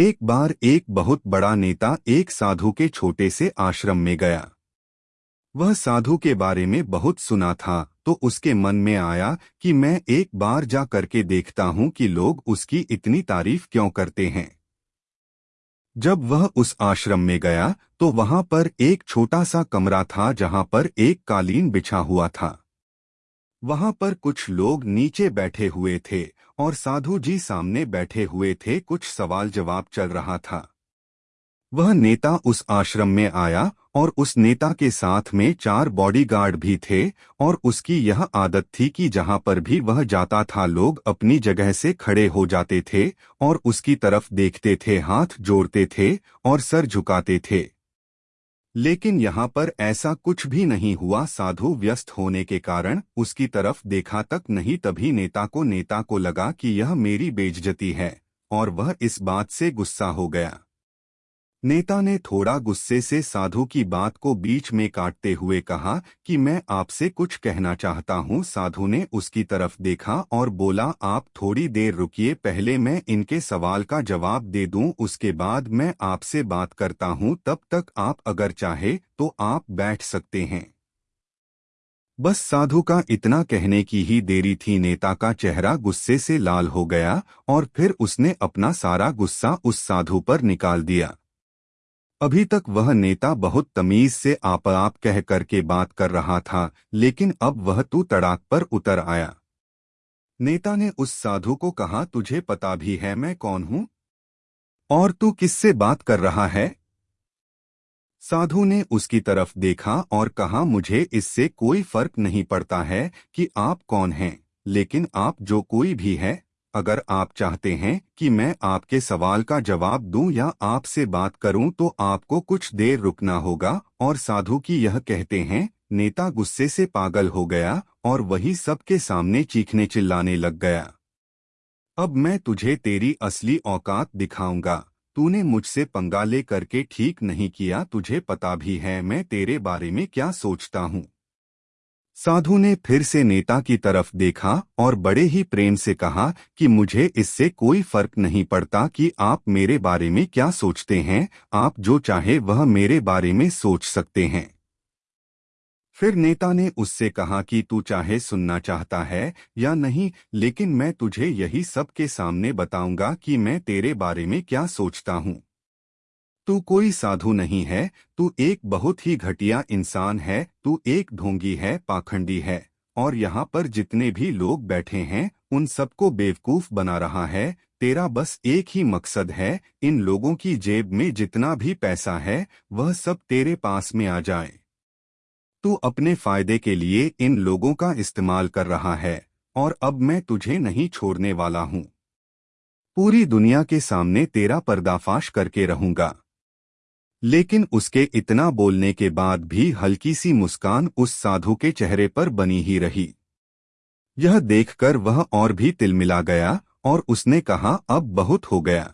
एक बार एक बहुत बड़ा नेता एक साधु के छोटे से आश्रम में गया। वह साधु के बारे में बहुत सुना था तो उसके मन में आया कि मैं एक बार जा करके देखता हूँ कि लोग उसकी इतनी तारीफ़ क्यों करते हैं। जब वह उस आश्रम में गया तो वहाँ पर एक छोटा सा कमरा था जहाँ पर एक कालीन बिछा हुआ था। वहाँ पर कुछ लोग नीचे बैठे हुए थे और साधु जी सामने बैठे हुए थे, कुछ सवाल जवाब चल रहा था। वह नेता उस आश्रम में आया और उस नेता के साथ में चार बॉडीगार्ड भी थे और उसकी यह आदत थी कि जहाँ पर भी वह जाता था, लोग अपनी जगह से खड़े हो जाते थे और उसकी तरफ़ देखते थे, हाथ जोड़ते थे और सर झुकाते थे। लेकिन यहाँ पर ऐसा कुछ भी नहीं हुआ। साधु व्यस्त होने के कारण उसकी तरफ़ देखा तक नहीं, तभी नेता को नेता को लगा कि यह मेरी बेइज्जती है, और वह इस बात से गुस्सा हो गया। नेता ने थोड़ा गुस्से से साधु की बात को बीच में काटते हुए कहा कि मैं आपसे कुछ कहना चाहता हूँ। साधु ने उसकी तरफ़ देखा और बोला, आप थोड़ी देर रुकिए, पहले मैं इनके सवाल का जवाब दे दूँ, उसके बाद मैं आपसे बात करता हूँ। तब तक आप अगर चाहे तो आप बैठ सकते हैं बस साधु का इतना कहने की ही देरी थी। नेता का चेहरा गुस्से से लाल हो गया और फिर उसने अपना सारा गुस्सा उस साधु पर निकाल दिया। अभी तक वह नेता बहुत तमीज से आप आप कह करके बात कर रहा था, लेकिन अब वह तू तड़ाक पर उतर आया। नेता ने उस साधु को कहा, तुझे पता भी है मैं कौन हूँ? और तू किससे बात कर रहा है? साधु ने उसकी तरफ़ देखा और कहा, मुझे इससे कोई फ़र्क नहीं पड़ता है कि आप कौन हैं, लेकिन आप जो कोई भी है अगर आप चाहते हैं कि मैं आपके सवाल का जवाब दूँ या आपसे बात करूँ तो आपको कुछ देर रुकना होगा और साधु की यह कहते हैं, नेता गुस्से से पागल हो गया और वही सबके सामने चीखने चिल्लाने लग गया। अब मैं तुझे तेरी असली औकात दिखाऊँगा। तूने मुझसे पंगा ले करके ठीक नहीं किया, तुझे पता भी है मैं तेरे बारे में क्या सोचता हूँ। साधु ने फिर से नेता की तरफ़ देखा और बड़े ही प्रेम से कहा कि मुझे इससे कोई फ़र्क नहीं पड़ता कि आप मेरे बारे में क्या सोचते हैं, आप जो चाहे वह मेरे बारे में सोच सकते हैं। फिर नेता ने उससे कहा कि तू चाहे सुनना चाहता है या नहीं, लेकिन मैं तुझे यही सबके सामने बताऊँगा कि मैं तेरे बारे में क्या सोचता हूँ। तू कोई साधु नहीं है, तू एक बहुत ही घटिया इंसान है, तू एक ढोंगी है, पाखंडी है, और यहाँ पर जितने भी लोग बैठे हैं, उन सबको बेवकूफ़ बना रहा है, तेरा बस एक ही मकसद है, इन लोगों की जेब में जितना भी पैसा है, वह सब तेरे पास में आ जाए। तू अपने फ़ायदे के लिए इन लोगों का इस्तेमाल कर रहा है, और अब मैं तुझे नहीं छोड़ने वाला हूँ। पूरी दुनिया के सामने तेरा पर्दाफाश करके रहूँगा। लेकिन उसके इतना बोलने के बाद भी हल्की सी मुस्कान उस साधु के चेहरे पर बनी ही रही। यह देखकर वह और भी तिलमिला गया और उसने कहा, अब बहुत हो गया।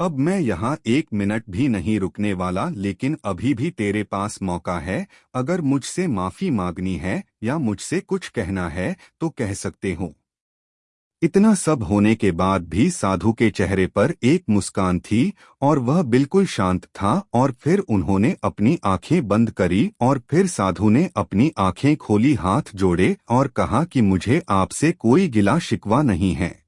अब मैं यहाँ एक मिनट भी नहीं रुकने वाला, लेकिन अभी भी तेरे पास मौका है। अगर मुझसे माफ़ी मांगनी है या मुझसे कुछ कहना है तो कह सकते हो। इतना सब होने के बाद भी साधु के चेहरे पर एक मुस्कान थी और वह बिल्कुल शांत था और फिर उन्होंने अपनी आँखें बंद करी और फिर साधु ने अपनी आँखें खोली, हाथ जोड़े और कहा कि मुझे आपसे कोई गिला शिकवा नहीं है।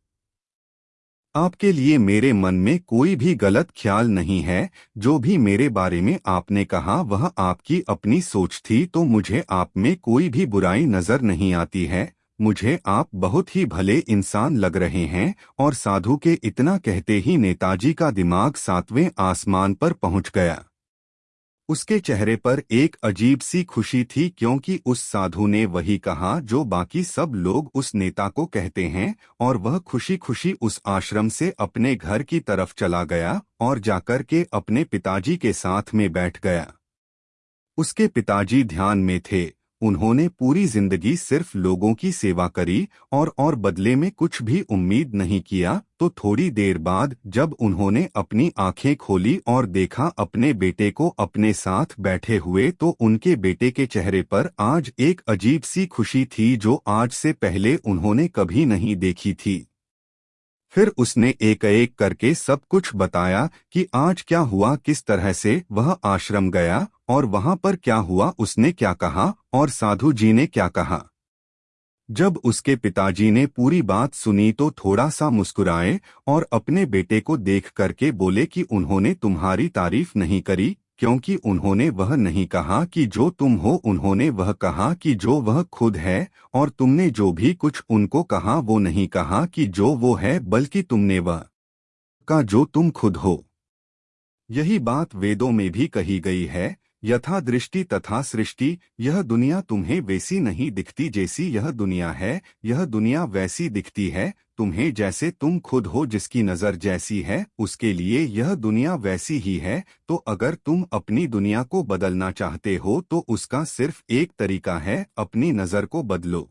आपके लिए मेरे मन में कोई भी गलत ख्याल नहीं है, जो भी मेरे बारे में आपने कहा, वह आपकी अपनी सोच थी तो मुझे आप में कोई भी बुराई नज़र नहीं आती है मुझे आप बहुत ही भले इंसान लग रहे हैं और साधु के इतना कहते ही नेताजी का दिमाग सातवें आसमान पर पहुँच गया। उसके चेहरे पर एक अजीब सी खुशी थी क्योंकि उस साधु ने वही कहा जो बाकी सब लोग उस नेता को कहते हैं और वह खुशी खुशी उस आश्रम से अपने घर की तरफ़ चला गया और जाकर के अपने पिताजी के साथ में बैठ गया। उसके पिताजी ध्यान में थे। उन्होंने पूरी ज़िंदगी सिर्फ़ लोगों की सेवा करी और और बदले में कुछ भी उम्मीद नहीं किया तो थोड़ी देर बाद जब उन्होंने अपनी आँखें खोली और देखा अपने बेटे को अपने साथ बैठे हुए तो उनके बेटे के चेहरे पर आज एक अजीब सी खुशी थी जो आज से पहले उन्होंने कभी नहीं देखी थी। फिर उसने एक एक करके सब कुछ बताया कि आज क्या हुआ, किस तरह से वह आश्रम गया और वहाँ पर क्या हुआ, उसने क्या कहा और साधु जी ने क्या कहा। जब उसके पिताजी ने पूरी बात सुनी तो थोड़ा सा मुस्कुराए और अपने बेटे को देख करके बोले कि उन्होंने तुम्हारी तारीफ़ नहीं करी क्योंकि उन्होंने वह नहीं कहा कि जो तुम हो, उन्होंने वह कहा कि जो वह खुद है, और तुमने जो भी कुछ उनको कहा, वो नहीं कहा कि जो वो है, बल्कि तुमने वह का जो तुम खुद हो। यही बात वेदों में भी कही गई है यथा दृष्टि तथा सृष्टि, यह दुनिया तुम्हें वैसी नहीं दिखती जैसी यह दुनिया है, यह दुनिया वैसी दिखती है, तुम्हें जैसे तुम खुद हो जिसकी नज़र जैसी है, उसके लिए यह दुनिया वैसी ही है तो अगर तुम अपनी दुनिया को बदलना चाहते हो तो उसका सिर्फ़ एक तरीका है, अपनी नज़र को बदलो।